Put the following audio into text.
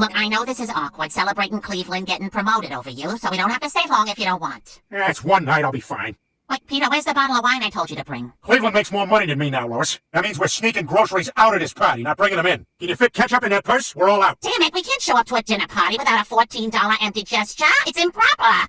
Look, I know this is awkward, celebrating Cleveland getting promoted over you, so we don't have to stay long if you don't want. Yeah, it's one night, I'll be fine. Wait, Peter, where's the bottle of wine I told you to bring? Cleveland makes more money than me now, Lois. That means we're sneaking groceries out of this party, not bringing them in. Can you fit ketchup in that purse? We're all out. Damn it, we can't show up to a dinner party without a $14 empty gesture. It's improper.